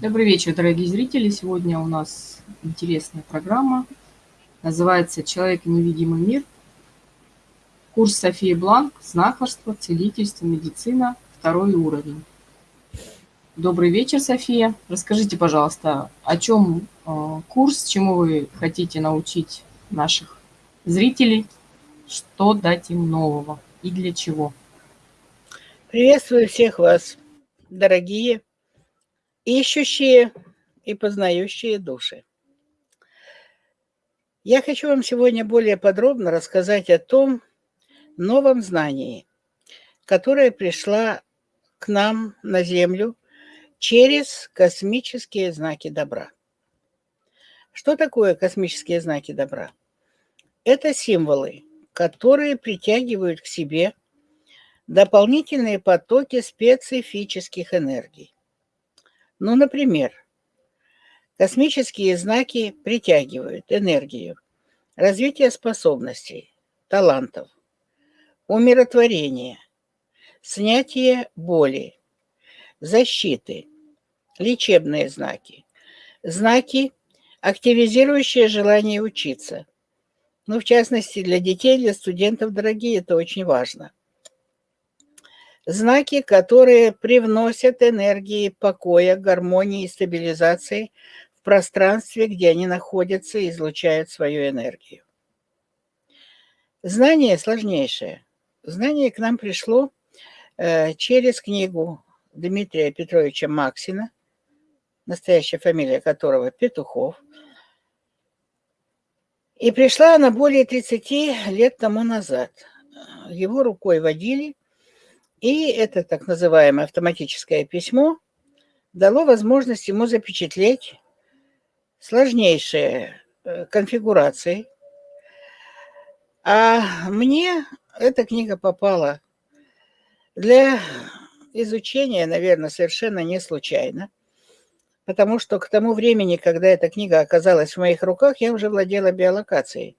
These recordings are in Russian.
Добрый вечер, дорогие зрители. Сегодня у нас интересная программа. Называется «Человек и невидимый мир». Курс Софии Бланк «Знахарство, целительство, медицина. Второй уровень». Добрый вечер, София. Расскажите, пожалуйста, о чем э, курс, чему вы хотите научить наших зрителей, что дать им нового и для чего? Приветствую всех вас, дорогие ищущие и познающие души. Я хочу вам сегодня более подробно рассказать о том новом знании, которое пришло к нам на Землю через космические знаки добра. Что такое космические знаки добра? Это символы, которые притягивают к себе дополнительные потоки специфических энергий. Ну, например, космические знаки притягивают энергию, развитие способностей, талантов, умиротворение, снятие боли, защиты, лечебные знаки, знаки, активизирующие желание учиться. Ну, в частности, для детей, для студентов, дорогие, это очень важно – Знаки, которые привносят энергии покоя, гармонии и стабилизации в пространстве, где они находятся и излучают свою энергию. Знание сложнейшее. Знание к нам пришло э, через книгу Дмитрия Петровича Максина, настоящая фамилия которого Петухов. И пришла она более 30 лет тому назад. Его рукой водили – и это так называемое автоматическое письмо дало возможность ему запечатлеть сложнейшие э, конфигурации. А мне эта книга попала для изучения, наверное, совершенно не случайно, потому что к тому времени, когда эта книга оказалась в моих руках, я уже владела биолокацией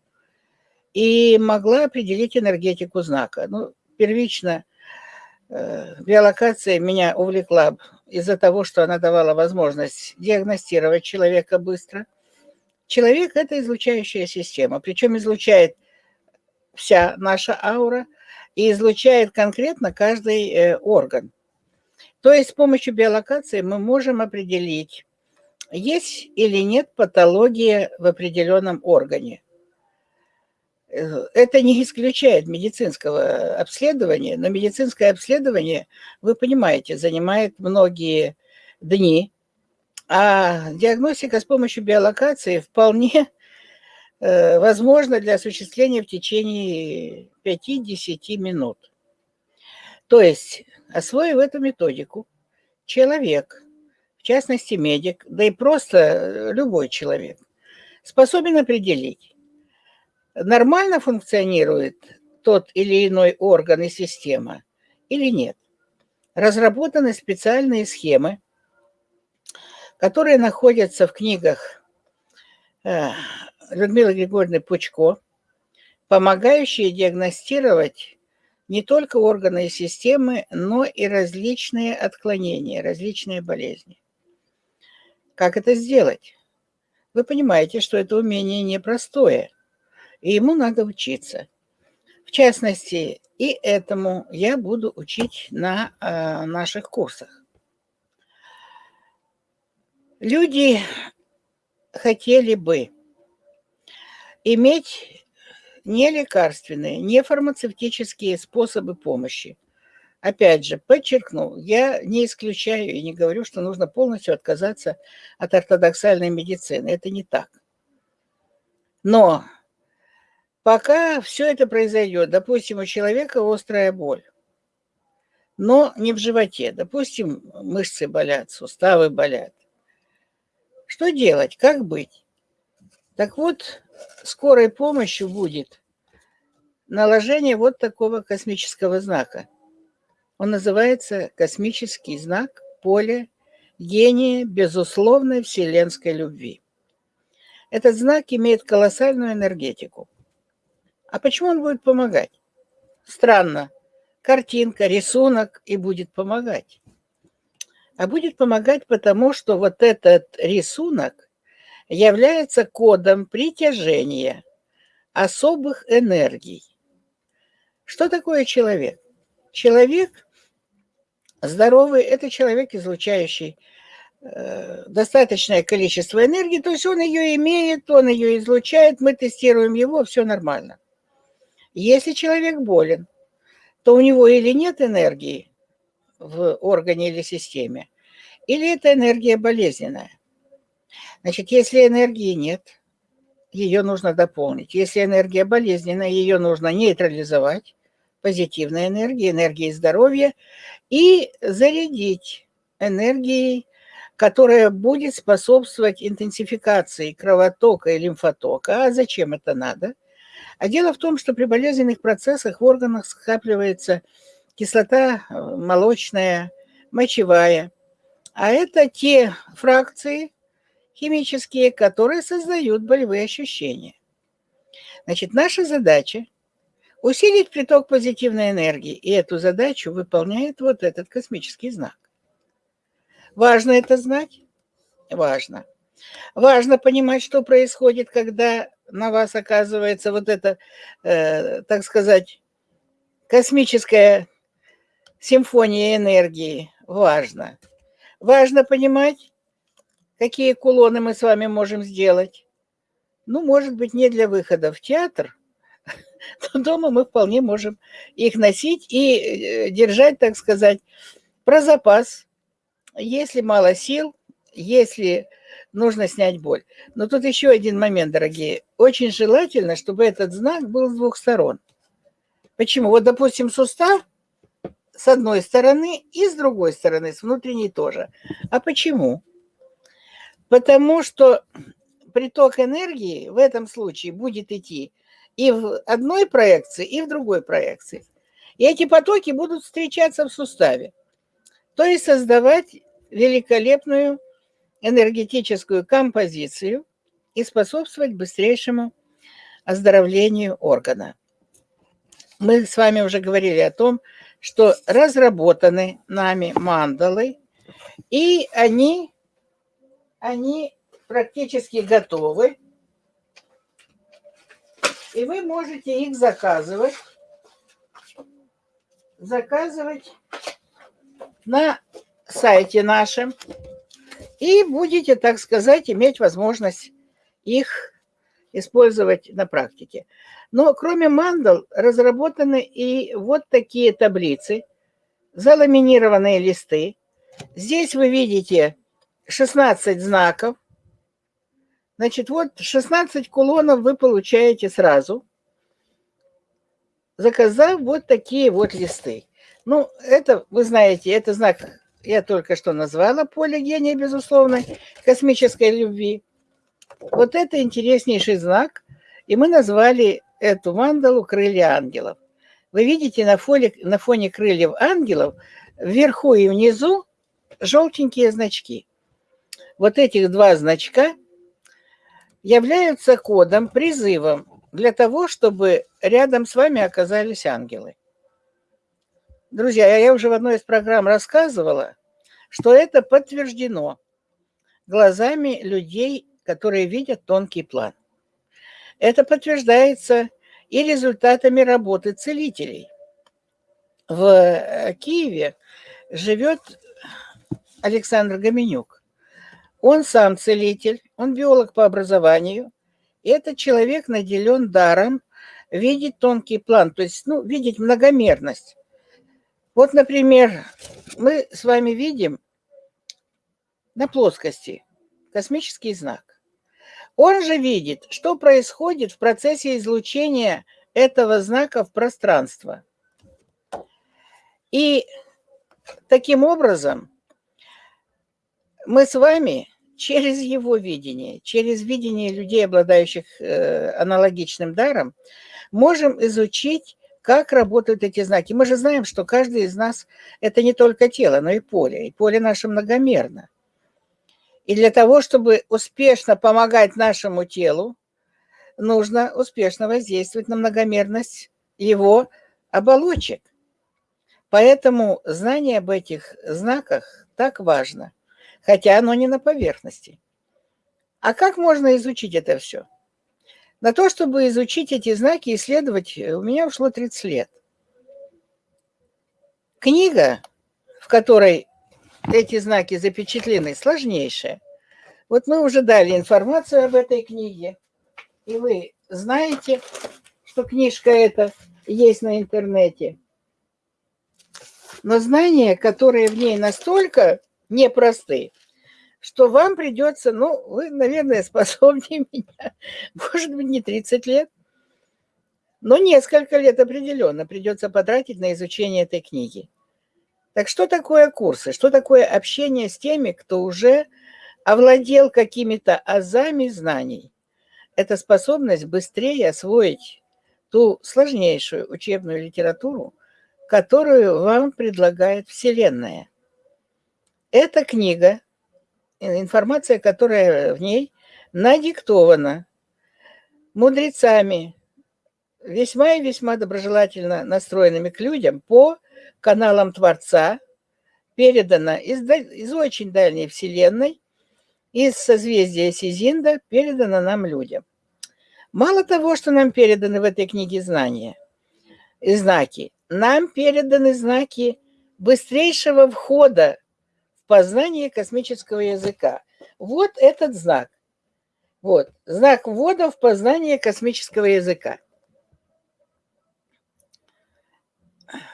и могла определить энергетику знака. Ну, первично – биолокация меня увлекла из-за того, что она давала возможность диагностировать человека быстро. Человек – это излучающая система, причем излучает вся наша аура и излучает конкретно каждый э, орган. То есть с помощью биолокации мы можем определить, есть или нет патология в определенном органе. Это не исключает медицинского обследования, но медицинское обследование, вы понимаете, занимает многие дни, а диагностика с помощью биолокации вполне э, возможна для осуществления в течение 5-10 минут. То есть, освоив эту методику, человек, в частности медик, да и просто любой человек, способен определить, нормально функционирует тот или иной орган и система или нет. Разработаны специальные схемы, которые находятся в книгах э, Людмилы Григорьевны Пучко, помогающие диагностировать не только органы и системы, но и различные отклонения, различные болезни. Как это сделать? Вы понимаете, что это умение непростое и ему надо учиться. В частности, и этому я буду учить на э, наших курсах. Люди хотели бы иметь не лекарственные, не фармацевтические способы помощи. Опять же, подчеркну, я не исключаю и не говорю, что нужно полностью отказаться от ортодоксальной медицины. Это не так. Но Пока все это произойдет, допустим, у человека острая боль, но не в животе, допустим, мышцы болят, суставы болят. Что делать, как быть? Так вот, скорой помощью будет наложение вот такого космического знака. Он называется космический знак поля гения безусловной вселенской любви. Этот знак имеет колоссальную энергетику. А почему он будет помогать? Странно. Картинка, рисунок и будет помогать. а будет помогать потому, что вот этот рисунок является кодом притяжения особых энергий. Что такое человек? Человек здоровый – это человек, излучающий э, достаточное количество энергии, то есть он ее имеет, он ее излучает, мы тестируем его, все нормально. Если человек болен, то у него или нет энергии в органе или системе, или это энергия болезненная. Значит, если энергии нет, ее нужно дополнить. Если энергия болезненная, ее нужно нейтрализовать, позитивной энергией, энергией здоровья, и зарядить энергией, которая будет способствовать интенсификации кровотока и лимфотока. А зачем это надо? А дело в том, что при болезненных процессах в органах скапливается кислота э, молочная, мочевая. А это те фракции химические, которые создают болевые ощущения. Значит, наша задача – усилить приток позитивной энергии, и эту задачу выполняет вот этот космический знак. Важно это знать? Важно. Важно понимать, что происходит, когда на вас оказывается вот эта, э, так сказать, космическая симфония энергии. Важно. Важно понимать, какие кулоны мы с вами можем сделать. Ну, может быть, не для выхода в театр, но дома мы вполне можем их носить и э, держать, так сказать, про запас. Если мало сил, если нужно снять боль. Но тут еще один момент, дорогие. Очень желательно, чтобы этот знак был с двух сторон. Почему? Вот, допустим, сустав с одной стороны и с другой стороны, с внутренней тоже. А почему? Потому что приток энергии в этом случае будет идти и в одной проекции, и в другой проекции. И эти потоки будут встречаться в суставе. То есть создавать великолепную энергетическую композицию и способствовать быстрейшему оздоровлению органа. Мы с вами уже говорили о том, что разработаны нами мандалы, и они, они практически готовы. И вы можете их заказывать, заказывать на сайте нашем и будете, так сказать, иметь возможность их использовать на практике. Но кроме мандал разработаны и вот такие таблицы, заламинированные листы. Здесь вы видите 16 знаков. Значит, вот 16 кулонов вы получаете сразу, заказав вот такие вот листы. Ну, это, вы знаете, это знак я только что назвала поле гения безусловной космической любви. Вот это интереснейший знак, и мы назвали эту мандалу «Крылья ангелов». Вы видите на фоне, на фоне крыльев ангелов вверху и внизу желтенькие значки. Вот этих два значка являются кодом, призывом для того, чтобы рядом с вами оказались ангелы. Друзья, я уже в одной из программ рассказывала, что это подтверждено глазами людей, которые видят тонкий план. Это подтверждается и результатами работы целителей. В э, Киеве живет Александр Гоменюк. Он сам целитель, он биолог по образованию. И этот человек наделен даром видеть тонкий план, то есть ну, видеть многомерность. Вот, например, мы с вами видим на плоскости космический знак. Он же видит, что происходит в процессе излучения этого знака в пространство. И таким образом мы с вами через его видение, через видение людей, обладающих э, аналогичным даром, можем изучить как работают эти знаки? Мы же знаем, что каждый из нас – это не только тело, но и поле. И поле наше многомерно. И для того, чтобы успешно помогать нашему телу, нужно успешно воздействовать на многомерность его оболочек. Поэтому знание об этих знаках так важно, хотя оно не на поверхности. А как можно изучить это все? На то, чтобы изучить эти знаки, исследовать, у меня ушло 30 лет. Книга, в которой эти знаки запечатлены, сложнейшая. Вот мы уже дали информацию об этой книге, и вы знаете, что книжка эта есть на интернете. Но знания, которые в ней настолько непросты, что вам придется, ну, вы, наверное, способнее меня, может быть, не 30 лет, но несколько лет определенно придется потратить на изучение этой книги. Так что такое курсы? Что такое общение с теми, кто уже овладел какими-то азами знаний? Это способность быстрее освоить ту сложнейшую учебную литературу, которую вам предлагает Вселенная. Эта книга, информация, которая в ней надиктована мудрецами, весьма и весьма доброжелательно настроенными к людям по каналам Творца, передано из, из очень дальней Вселенной, из созвездия Сизинда, передано нам людям. Мало того, что нам переданы в этой книге знания и знаки, нам переданы знаки быстрейшего входа в познание космического языка. Вот этот знак. Вот, знак ввода в познание космического языка.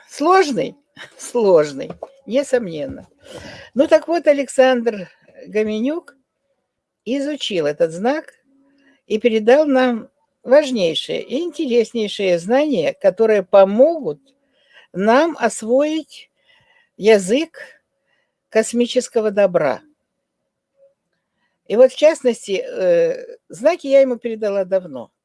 Сложный? Сложный, несомненно. Ну так вот, Александр Гоменюк изучил этот знак и передал нам важнейшие и интереснейшие знания, которые помогут нам освоить язык космического добра. И вот в частности, э, знаки я ему передала давно –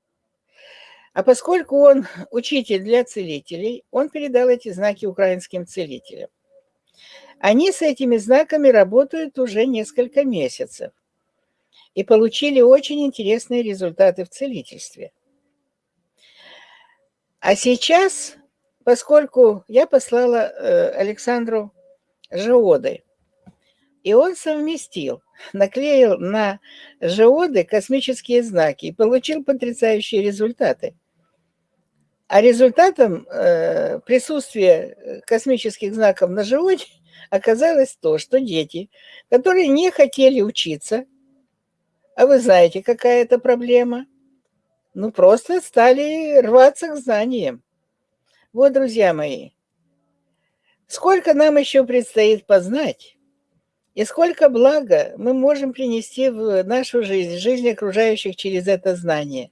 а поскольку он учитель для целителей, он передал эти знаки украинским целителям. Они с этими знаками работают уже несколько месяцев и получили очень интересные результаты в целительстве. А сейчас, поскольку я послала э, Александру Жеоды, и он совместил, наклеил на жеоды космические знаки и получил потрясающие результаты – а результатом э, присутствия э, космических знаков на животе оказалось то, что дети, которые не хотели учиться, а вы знаете, какая это проблема, ну просто стали рваться к знаниям. Вот, друзья мои, сколько нам еще предстоит познать, и сколько блага мы можем принести в нашу жизнь, в жизнь окружающих через это знание.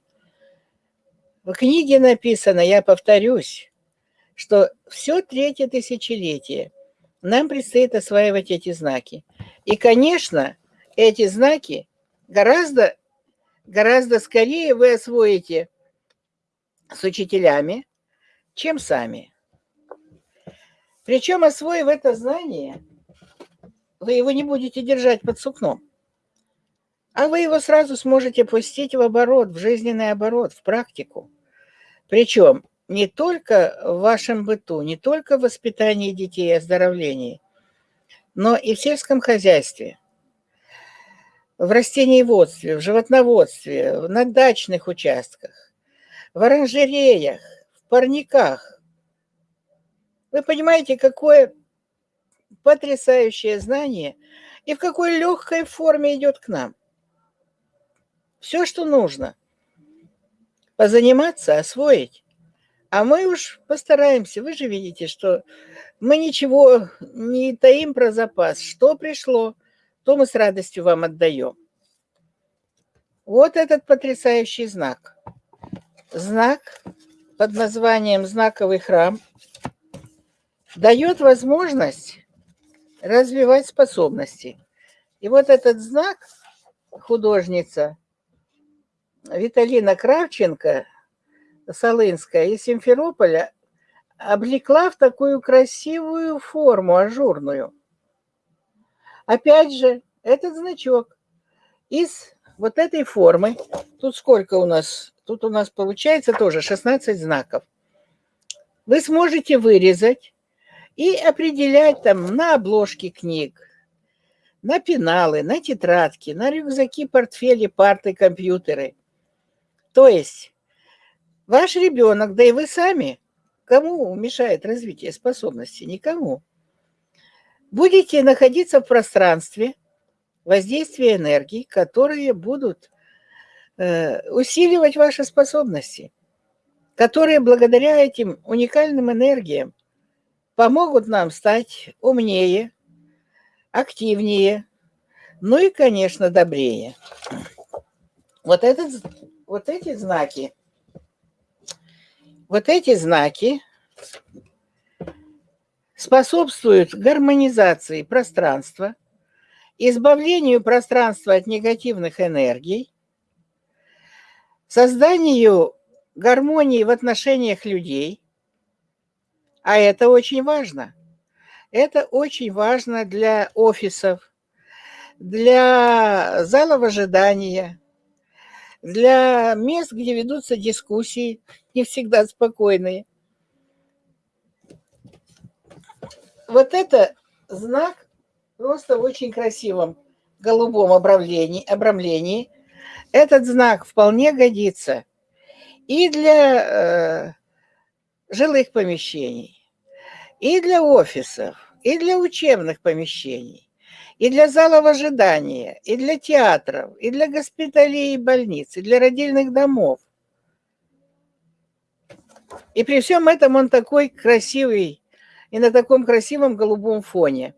В книге написано, я повторюсь, что все третье тысячелетие нам предстоит осваивать эти знаки. И, конечно, эти знаки гораздо, гораздо скорее вы освоите с учителями, чем сами. Причем, освоив это знание, вы его не будете держать под сукном, а вы его сразу сможете пустить в оборот, в жизненный оборот, в практику. Причем не только в вашем быту, не только в воспитании детей и оздоровлении, но и в сельском хозяйстве, в растениеводстве, в животноводстве, на дачных участках, в оранжереях, в парниках. Вы понимаете, какое потрясающее знание и в какой легкой форме идет к нам. Все, что нужно – позаниматься, освоить. А мы уж постараемся. Вы же видите, что мы ничего не таим про запас. Что пришло, то мы с радостью вам отдаем. Вот этот потрясающий знак. Знак под названием «Знаковый храм» дает возможность развивать способности. И вот этот знак художница Виталина Кравченко, Солынская, из Симферополя, облекла в такую красивую форму, ажурную. Опять же, этот значок из вот этой формы, тут сколько у нас, тут у нас получается тоже 16 знаков, вы сможете вырезать и определять там на обложке книг, на пеналы, на тетрадки, на рюкзаки, портфели, парты, компьютеры. То есть ваш ребенок, да и вы сами, кому мешает развитие способностей? Никому. Будете находиться в пространстве воздействия энергии, которые будут э, усиливать ваши способности, которые благодаря этим уникальным энергиям помогут нам стать умнее, активнее, ну и, конечно, добрее. Вот, этот, вот эти знаки, вот эти знаки способствуют гармонизации пространства, избавлению пространства от негативных энергий, созданию гармонии в отношениях людей – а это очень важно. Это очень важно для офисов, для залов ожидания, для мест, где ведутся дискуссии, не всегда спокойные. Вот это знак просто в очень красивом голубом обрамлении, обрамлении. Этот знак вполне годится и для э, жилых помещений, и для офисов, и для учебных помещений, и для залов ожидания, и для театров, и для госпиталей и больниц, и для родильных домов. И при всем этом он такой красивый и на таком красивом голубом фоне.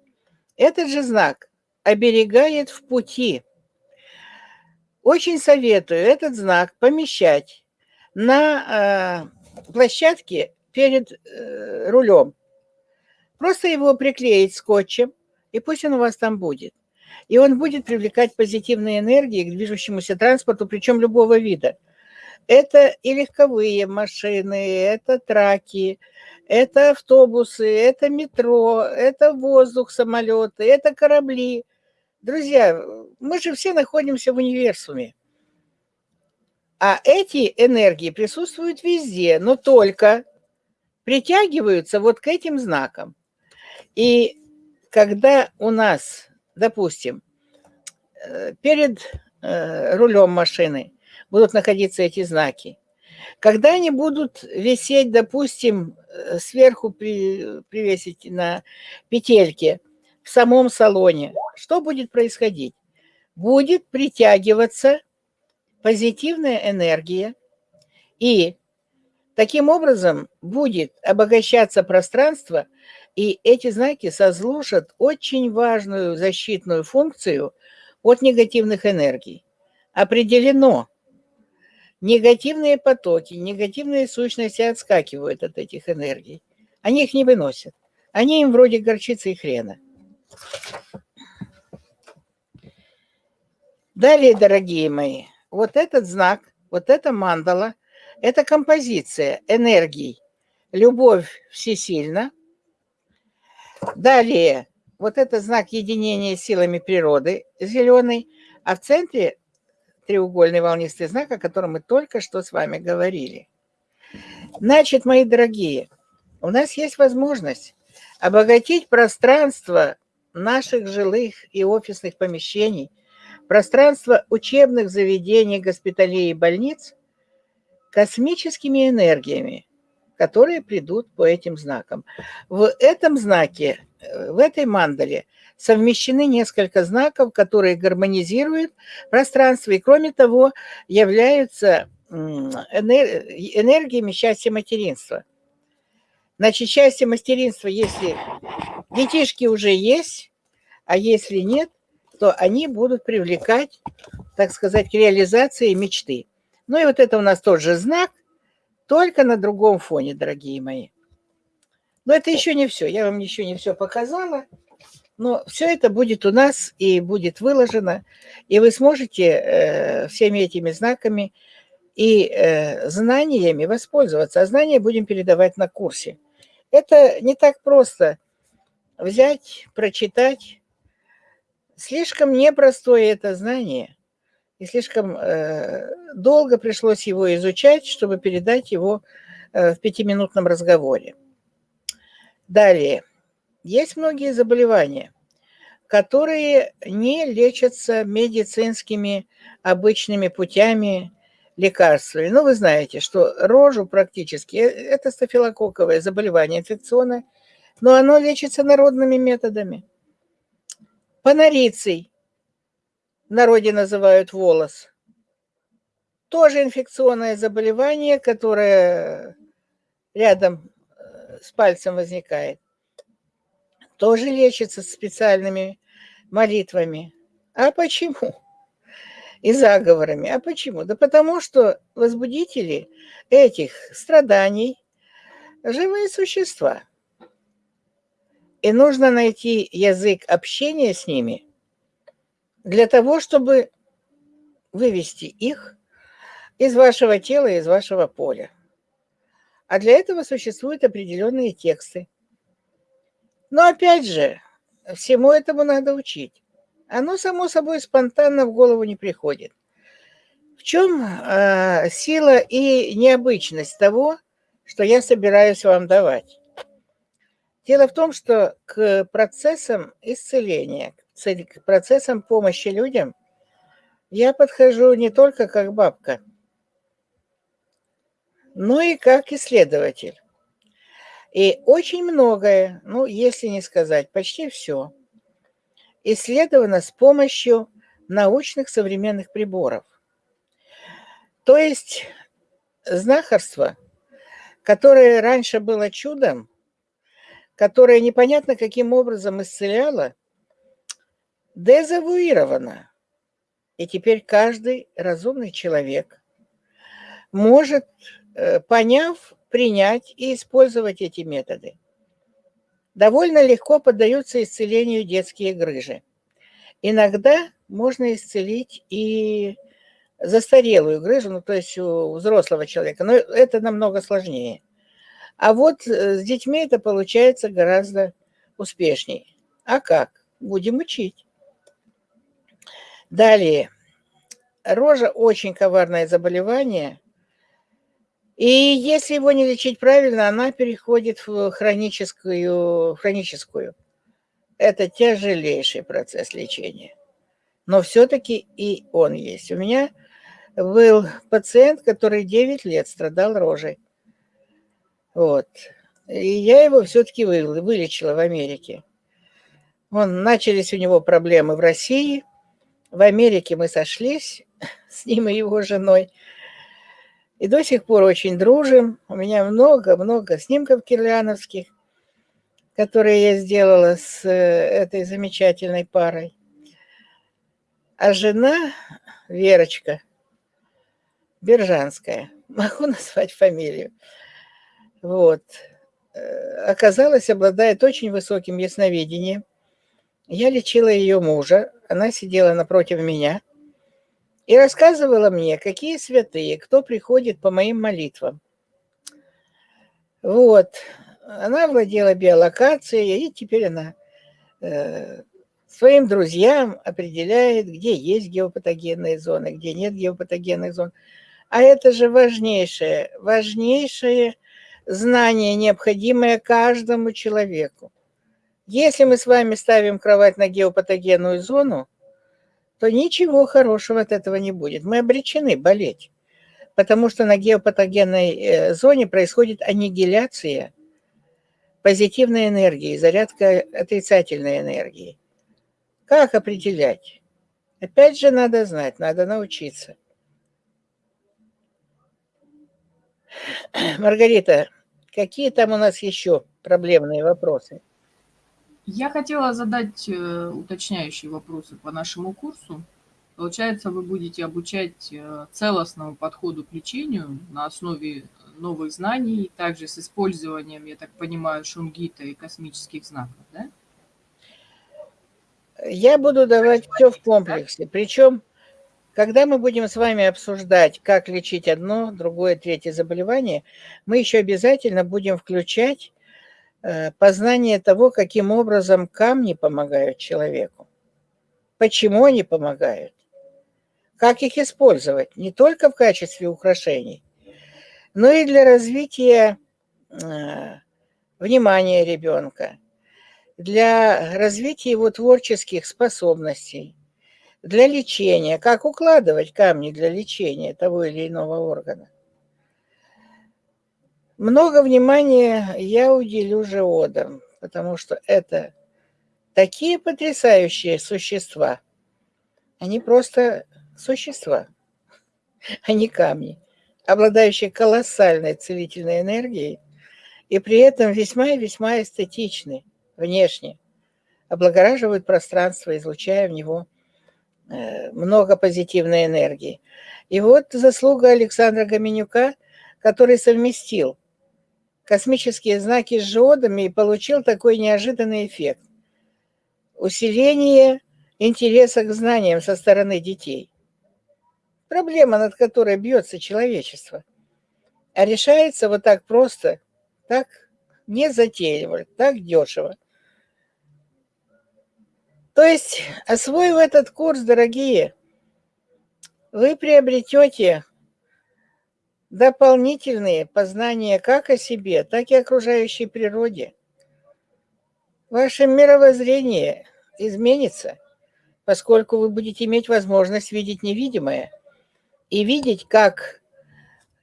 Этот же знак оберегает в пути. Очень советую этот знак помещать на э, площадке перед э, рулем. Просто его приклеить скотчем, и пусть он у вас там будет. И он будет привлекать позитивные энергии к движущемуся транспорту, причем любого вида. Это и легковые машины, это траки, это автобусы, это метро, это воздух, самолеты, это корабли. Друзья, мы же все находимся в универсуме. А эти энергии присутствуют везде, но только притягиваются вот к этим знакам. И когда у нас, допустим, э, перед э, рулем машины будут находиться эти знаки, когда они будут висеть, допустим, э, сверху при, привесить на петельке в самом салоне, что будет происходить? Будет притягиваться позитивная энергия, и таким образом будет обогащаться пространство и эти знаки сослужат очень важную защитную функцию от негативных энергий. Определено, негативные потоки, негативные сущности отскакивают от этих энергий. Они их не выносят. Они им вроде горчицы и хрена. Далее, дорогие мои, вот этот знак, вот эта мандала, это композиция энергий. Любовь всесильна, Далее, вот это знак единения силами природы, зеленый, а в центре треугольный волнистый знак, о котором мы только что с вами говорили. Значит, мои дорогие, у нас есть возможность обогатить пространство наших жилых и офисных помещений, пространство учебных заведений, госпиталей и больниц космическими энергиями, которые придут по этим знакам. В этом знаке, э, в этой мандале совмещены несколько знаков, которые гармонизируют пространство и, кроме того, являются энергиями счастья материнства. Значит, счастье материнства, если детишки уже есть, а если нет, то они будут привлекать, так сказать, к реализации мечты. Ну и вот это у нас тоже знак – только на другом фоне, дорогие мои. Но это еще не все. Я вам еще не все показала. Но все это будет у нас и будет выложено. И вы сможете э, всеми этими знаками и э, знаниями воспользоваться. А знания будем передавать на курсе. Это не так просто взять, прочитать. Слишком непростое это знание и слишком э, долго пришлось его изучать, чтобы передать его э, в пятиминутном разговоре. Далее. есть многие заболевания, которые не лечатся медицинскими обычными путями лекарствами. Ну, вы знаете, что рожу практически, э, это стафилококковое заболевание инфекционное, но оно лечится народными методами. Панорицей, в народе называют волос, тоже инфекционное заболевание, которое рядом э, с пальцем возникает. Тоже лечится специальными молитвами. А почему? И заговорами. А почему? Да потому что возбудители этих страданий – живые существа. И нужно найти язык общения с ними для того, чтобы вывести их из вашего тела, из вашего поля. А для этого существуют определенные тексты. Но опять же, всему этому надо учить. Оно само собой спонтанно в голову не приходит. В чем э, сила и необычность того, что я собираюсь вам давать? Дело в том, что к процессам исцеления, к процессам помощи людям я подхожу не только как бабка – но и как исследователь. И очень многое, ну, если не сказать, почти все, исследовано с помощью научных современных приборов. То есть знахарство, которое раньше было чудом, которое непонятно каким образом исцеляло, дезавуировано. И теперь каждый разумный человек может Э, поняв, принять и использовать эти методы. Довольно легко поддаются исцелению детские грыжи. Иногда можно исцелить и застарелую грыжу, ну, то есть у взрослого человека, но это намного сложнее. А вот э, с детьми это получается гораздо успешнее. А как? Будем учить. Далее. Рожа очень коварное заболевание – и если его не лечить правильно, она переходит в хроническую. хроническую. Это тяжелейший процесс лечения. Но все-таки и он есть. У меня был пациент, который 9 лет страдал рожей. Вот. И я его все-таки вылечила в Америке. Он, начались у него проблемы в России. В Америке мы сошлись с ним и его женой – и до сих пор очень дружим. У меня много-много снимков кирляновских, которые я сделала с э, этой замечательной парой. А жена Верочка Бержанская, могу назвать фамилию, вот, э, оказалось, обладает очень высоким ясновидением. Я лечила ее мужа, она сидела напротив меня – и рассказывала мне, какие святые, кто приходит по моим молитвам. Вот. Она владела биолокацией, и теперь она э, своим друзьям определяет, где есть геопатогенные зоны, где нет геопатогенных зон. А это же важнейшее, важнейшее знание, необходимое каждому человеку. Если мы с вами ставим кровать на геопатогенную зону, то ничего хорошего от этого не будет. Мы обречены болеть, потому что на геопатогенной э, зоне происходит аннигиляция позитивной энергии, зарядка отрицательной энергии. Как определять? Опять же, надо знать, надо научиться. Маргарита, какие там у нас еще проблемные вопросы? Я хотела задать э, уточняющие вопросы по нашему курсу. Получается, вы будете обучать э, целостному подходу к лечению на основе новых знаний, также с использованием, я так понимаю, шунгита и космических знаков, да? Я буду давать все в комплексе. Причем, когда мы будем с вами обсуждать, как лечить одно, другое, третье заболевание, мы еще обязательно будем включать познание того, каким образом камни помогают человеку, почему они помогают, как их использовать, не только в качестве украшений, но и для развития э, внимания ребенка, для развития его творческих способностей, для лечения, как укладывать камни для лечения того или иного органа. Много внимания я уделю живодам, потому что это такие потрясающие существа. Они просто существа, а не камни, обладающие колоссальной целительной энергией и при этом весьма и весьма эстетичны внешне, облагораживают пространство, излучая в него э, много позитивной энергии. И вот заслуга Александра Гоменюка, который совместил космические знаки с жиодами и получил такой неожиданный эффект. Усиление интереса к знаниям со стороны детей. Проблема, над которой бьется человечество. А решается вот так просто, так незатейливо, так дешево. То есть, освоив этот курс, дорогие, вы приобретете дополнительные познания как о себе, так и окружающей природе. Ваше мировоззрение изменится, поскольку вы будете иметь возможность видеть невидимое и видеть, как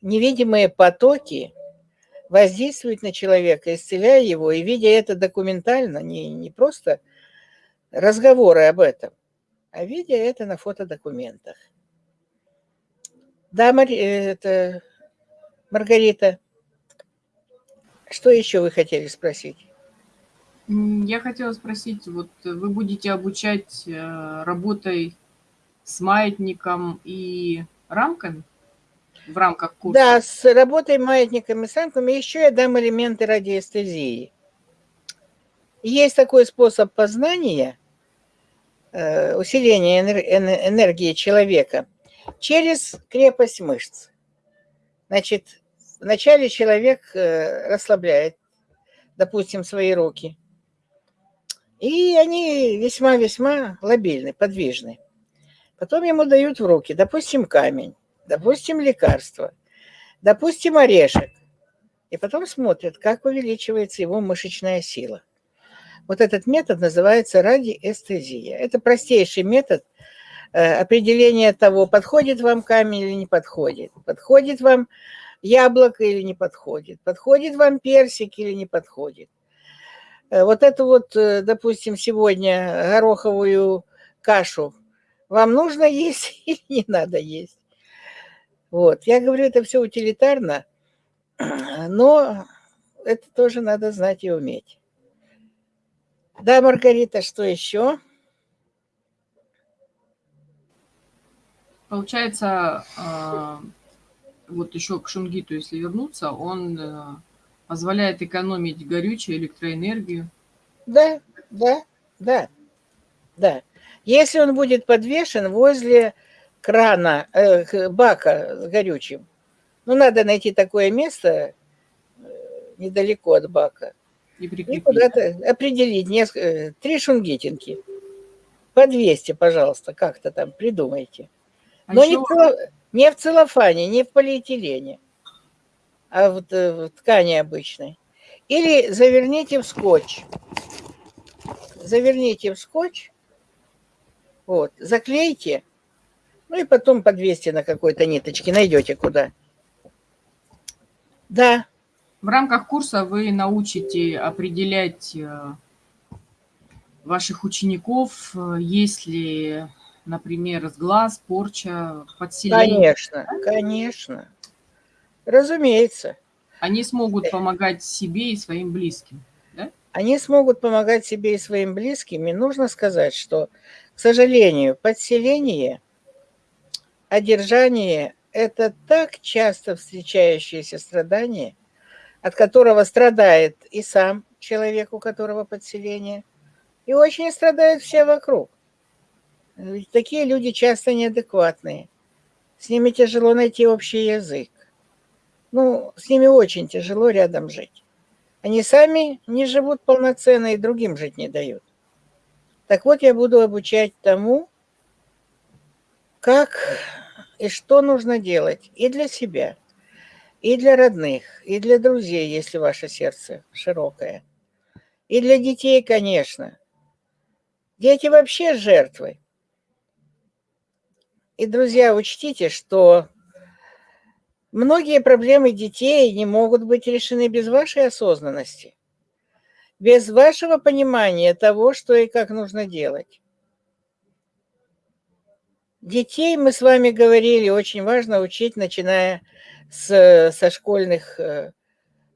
невидимые потоки воздействуют на человека, исцеляя его, и видя это документально, не, не просто разговоры об этом, а видя это на фотодокументах. Да, Мария, это Маргарита, что еще вы хотели спросить? Я хотела спросить, вот вы будете обучать э, работой с маятником и рамками в рамках курса? Да, с работой маятником и с рамками еще я дам элементы радиоэстезии. Есть такой способ познания, э, усиления энергии человека через крепость мышц. Значит, Вначале человек э, расслабляет, допустим, свои руки. И они весьма-весьма лобильны, подвижны. Потом ему дают в руки, допустим, камень, допустим, лекарство, допустим, орешек. И потом смотрят, как увеличивается его мышечная сила. Вот этот метод называется радиэстезия. Это простейший метод э, определения того, подходит вам камень или не подходит. Подходит вам яблоко или не подходит, подходит вам персик или не подходит. Э, вот эту вот, э, допустим, сегодня гороховую кашу вам нужно есть или не надо есть. Вот, я говорю, это все утилитарно, но это тоже надо знать и уметь. Да, Маргарита, что еще? Получается, а, вот еще к Шунгиту, если вернуться, он э, позволяет экономить горючее, электроэнергию. Да, да, да, да. Если он будет подвешен возле крана, э, бака с горючим, ну, надо найти такое место э, недалеко от бака. И, и куда-то определить несколько, э, три шунгитинки. По 200, пожалуйста, как-то там придумайте. А Но еще... не, не в целлофане, не в полиэтилене, а в, э, в ткани обычной. Или заверните в скотч. Заверните в скотч, вот, заклейте, ну и потом подвесьте на какой-то ниточке, найдете куда. Да. В рамках курса вы научите определять э, ваших учеников, э, если например, сглаз, порча, подселение. Конечно, конечно. Разумеется. Они смогут помогать себе и своим близким, да? Они смогут помогать себе и своим близким. И нужно сказать, что, к сожалению, подселение, одержание – это так часто встречающееся страдание, от которого страдает и сам человек, у которого подселение, и очень страдают все вокруг. Ведь такие люди часто неадекватные. С ними тяжело найти общий язык. Ну, с ними очень тяжело рядом жить. Они сами не живут полноценно и другим жить не дают. Так вот, я буду обучать тому, как и что нужно делать и для себя, и для родных, и для друзей, если ваше сердце широкое. И для детей, конечно. Дети вообще жертвы. И, друзья, учтите, что многие проблемы детей не могут быть решены без вашей осознанности, без вашего понимания того, что и как нужно делать. Детей, мы с вами говорили, очень важно учить, начиная с, со школьных э,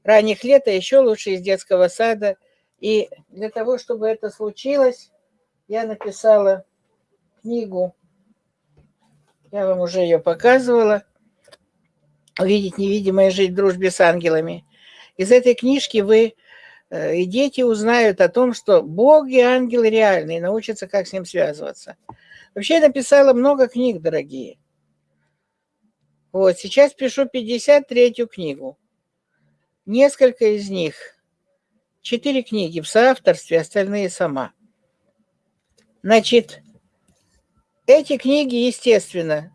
ранних лет, а еще лучше из детского сада. И для того, чтобы это случилось, я написала книгу, я вам уже ее показывала, «Увидеть невидимое, жить в дружбе с ангелами». Из этой книжки вы э, и дети узнают о том, что Бог и ангелы реальны, и научатся, как с ним связываться. Вообще я написала много книг, дорогие. Вот, сейчас пишу 53-ю книгу. Несколько из них, четыре книги в соавторстве, остальные сама. Значит, эти книги, естественно,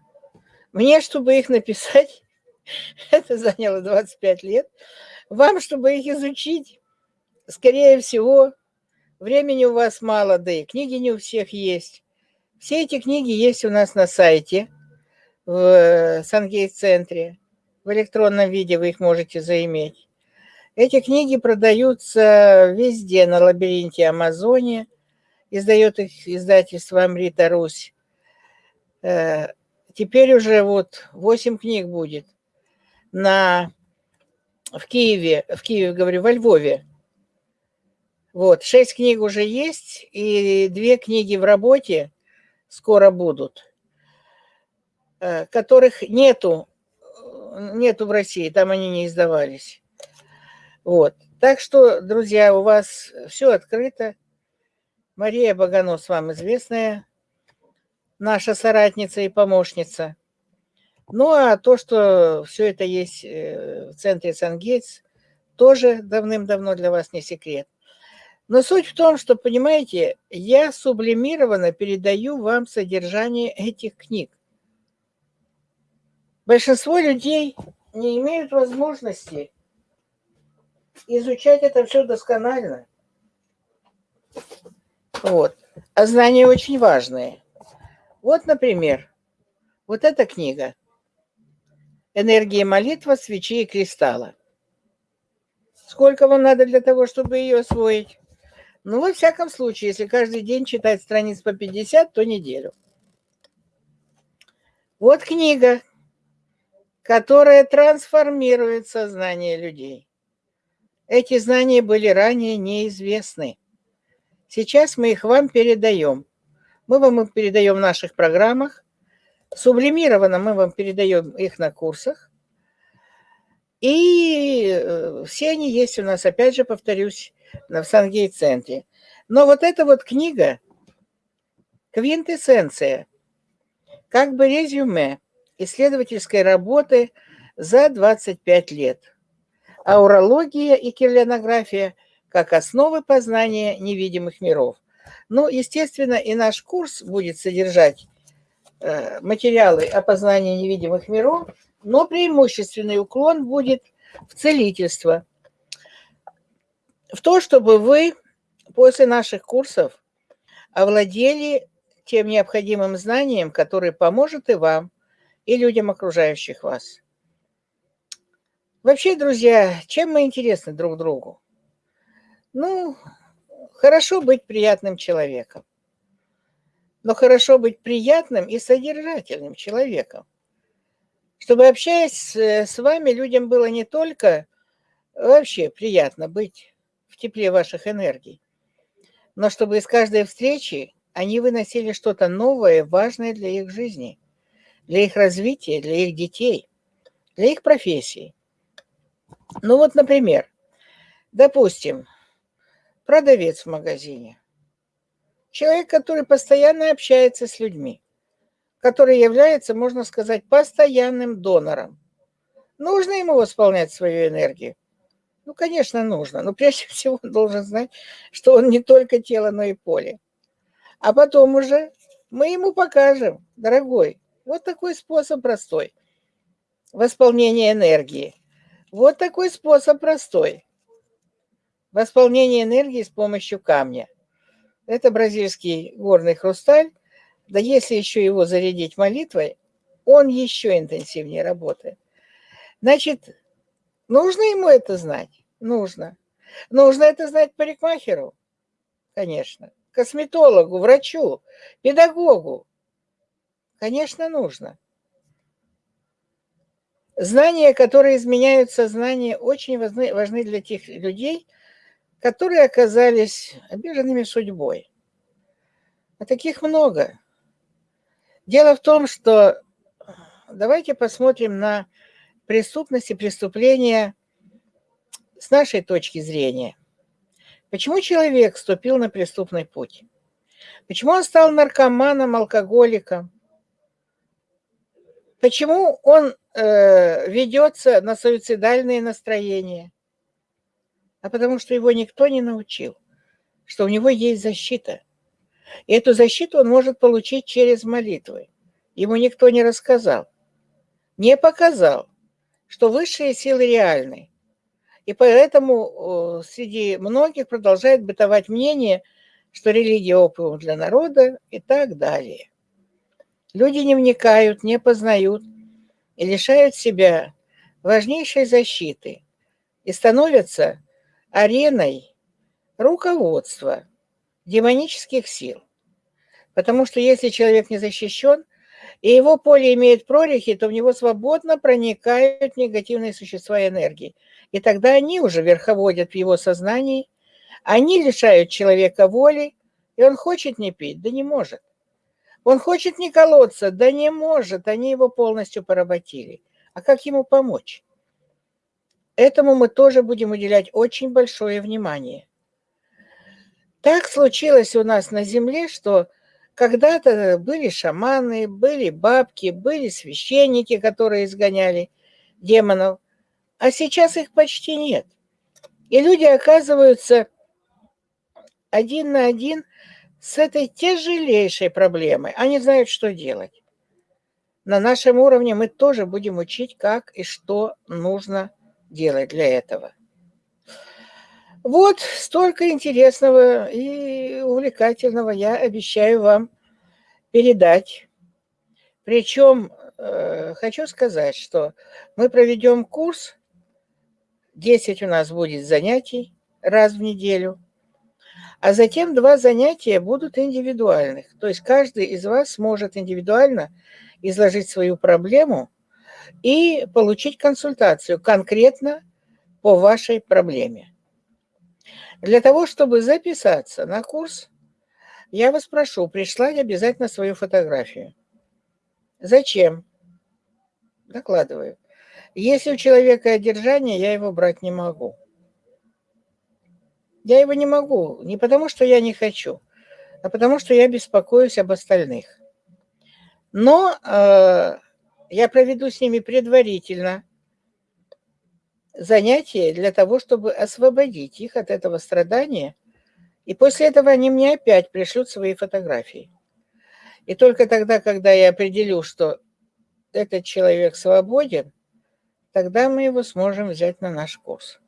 мне, чтобы их написать, это заняло 25 лет. Вам, чтобы их изучить, скорее всего, времени у вас мало, да и книги не у всех есть. Все эти книги есть у нас на сайте, в Сангейт-центре. В электронном виде вы их можете заиметь. Эти книги продаются везде, на лабиринте Амазоне. Издает их издательство Амрита Русь. Э, теперь уже вот 8 книг будет на, в Киеве, в Киеве, говорю, во Львове. Вот, 6 книг уже есть, и две книги в работе – скоро будут, э, которых нету, нету в России, там они не издавались. Вот. Так что, друзья, у вас все открыто. Мария Баганос вам известная, наша соратница и помощница. Ну, а то, что все это есть э, в центре Сангейтс, тоже давным-давно для вас не секрет. Но суть в том, что, понимаете, я сублимированно передаю вам содержание этих книг. Большинство людей не имеют возможности изучать это все досконально. Вот. А знания очень важные. Вот, например, вот эта книга «Энергия молитва, свечи и кристалла». Сколько вам надо для того, чтобы ее освоить? Ну, во всяком случае, если каждый день читать страниц по 50, то неделю. Вот книга, которая трансформирует сознание людей. Эти знания были ранее неизвестны. Сейчас мы их вам передаем. Мы вам их передаем в наших программах. Сублимированно мы вам передаем их на курсах. И э, все они есть у нас, опять же, повторюсь, в Сангей-центре. Но вот эта вот книга, квинтэссенция, как бы резюме исследовательской работы за 25 лет. Аурология и кирлянография как основы познания невидимых миров. Ну, естественно, и наш курс будет содержать э, материалы о познании невидимых миров, но преимущественный уклон будет в целительство – в то, чтобы вы после наших курсов овладели тем необходимым знанием, которое поможет и вам, и людям, окружающих вас. Вообще, друзья, чем мы интересны друг другу? Ну, хорошо быть приятным человеком. Но хорошо быть приятным и содержательным человеком. Чтобы, общаясь с вами, людям было не только вообще приятно быть в тепле ваших энергий, но чтобы из каждой встречи они выносили что-то новое, важное для их жизни, для их развития, для их детей, для их профессии. Ну вот, например, допустим, продавец в магазине, человек, который постоянно общается с людьми, который является, можно сказать, постоянным донором. Нужно ему восполнять свою энергию? Ну, конечно, нужно. Но прежде всего он должен знать, что он не только тело, но и поле. А потом уже мы ему покажем, дорогой, вот такой способ простой. Восполнение энергии. Вот такой способ простой. Восполнение энергии с помощью камня. Это бразильский горный хрусталь. Да если еще его зарядить молитвой, он еще интенсивнее работает. Значит, нужно ему это знать? Нужно. Нужно это знать парикмахеру? Конечно. Косметологу, врачу, педагогу? Конечно, нужно. Знания, которые изменяют сознание, очень важны, важны для тех людей, которые оказались обиженными судьбой. А таких много. Дело в том, что давайте посмотрим на преступность и преступления с нашей точки зрения. Почему человек вступил на преступный путь? Почему он стал наркоманом, алкоголиком? Почему он э, ведется на суицидальные настроения? А потому что его никто не научил, что у него есть защита. И эту защиту он может получить через молитвы. Ему никто не рассказал, не показал, что высшие силы реальны. И поэтому среди многих продолжает бытовать мнение, что религия опиум для народа и так далее. Люди не вникают, не познают и лишают себя важнейшей защиты и становятся ареной руководства демонических сил. Потому что если человек не защищен, и его поле имеет прорехи, то в него свободно проникают негативные существа и энергии. И тогда они уже верховодят в его сознании, они лишают человека воли, и он хочет не пить, да не может. Он хочет не колоться, да не может, они его полностью поработили. А как ему помочь? Этому мы тоже будем уделять очень большое внимание. Так случилось у нас на Земле, что когда-то были шаманы, были бабки, были священники, которые изгоняли демонов, а сейчас их почти нет. И люди оказываются один на один с этой тяжелейшей проблемой. Они знают, что делать. На нашем уровне мы тоже будем учить, как и что нужно делать для этого. Вот столько интересного и увлекательного я обещаю вам передать. Причем э, хочу сказать, что мы проведем курс, 10 у нас будет занятий раз в неделю – а затем два занятия будут индивидуальных. То есть каждый из вас сможет индивидуально изложить свою проблему и получить консультацию конкретно по вашей проблеме. Для того, чтобы записаться на курс, я вас прошу прислать обязательно свою фотографию. Зачем? Докладываю. Если у человека одержание, я его брать не могу. Я его не могу, не потому что я не хочу, а потому что я беспокоюсь об остальных. Но э, я проведу с ними предварительно занятие для того, чтобы освободить их от этого страдания. И после этого они мне опять пришлют свои фотографии. И только тогда, когда я определю, что этот человек свободен, тогда мы его сможем взять на наш курс.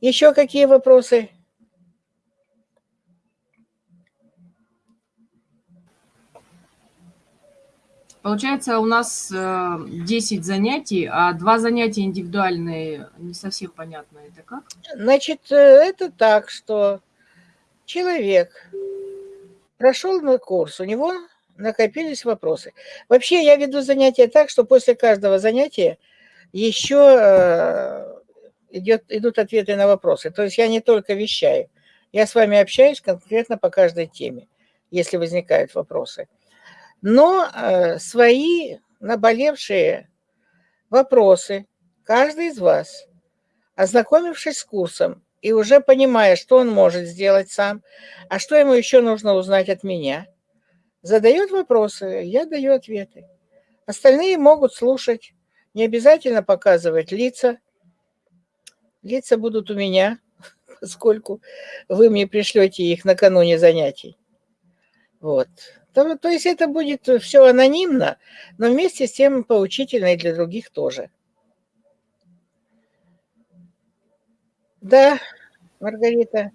Еще какие вопросы? Получается, у нас 10 э, занятий, а два занятия индивидуальные, не совсем понятно, это как? Значит, э, это так, что человек прошел на курс, у него накопились вопросы. Вообще, я веду занятия так, что после каждого занятия еще э, идет, идут ответы на вопросы. То есть я не только вещаю, я с вами общаюсь конкретно по каждой теме, если возникают вопросы. Но э, свои наболевшие вопросы каждый из вас, ознакомившись с курсом и уже понимая, что он может сделать сам, а что ему еще нужно узнать от меня, задает вопросы, я даю ответы. Остальные могут слушать, не обязательно показывать лица, Лица будут у меня, поскольку вы мне пришлете их накануне занятий. Вот. То, то есть это будет все анонимно, но вместе с тем поучительно и для других тоже. Да, Маргарита.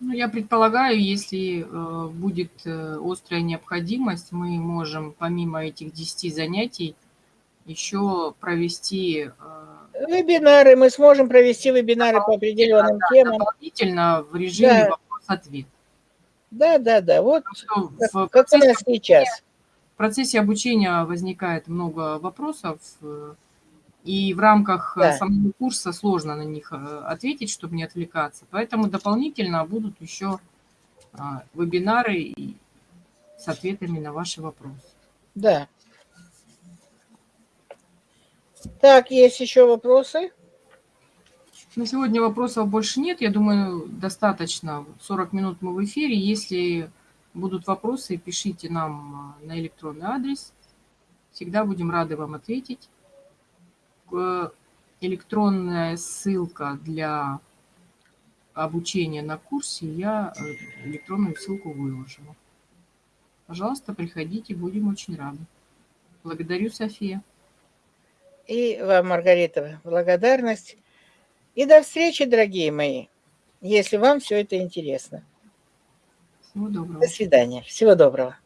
Ну, я предполагаю, если э, будет э, острая необходимость, мы можем помимо этих 10 занятий еще провести... Э, вебинары, мы сможем провести вебинары по определенным да, темам. Дополнительно в режиме да. вопрос-ответ. Да, да, да, вот как, в как нас сейчас. В процессе обучения возникает много вопросов, э, и в рамках э, да. самого курса сложно на них ответить, чтобы не отвлекаться. Поэтому дополнительно будут еще а, вебинары с ответами на ваши вопросы. Да. Так, есть еще вопросы? На сегодня вопросов больше нет. Я думаю, достаточно. 40 минут мы в эфире. Если будут вопросы, пишите нам а, на электронный адрес. Всегда будем рады вам ответить. Электронная ссылка для обучения на курсе я э, электронную ссылку выложила. Пожалуйста, приходите, будем очень рады. Благодарю, София. И вам, Маргарита, благодарность. И до встречи, дорогие мои, если вам все это интересно. Всего доброго. До свидания. Всего доброго.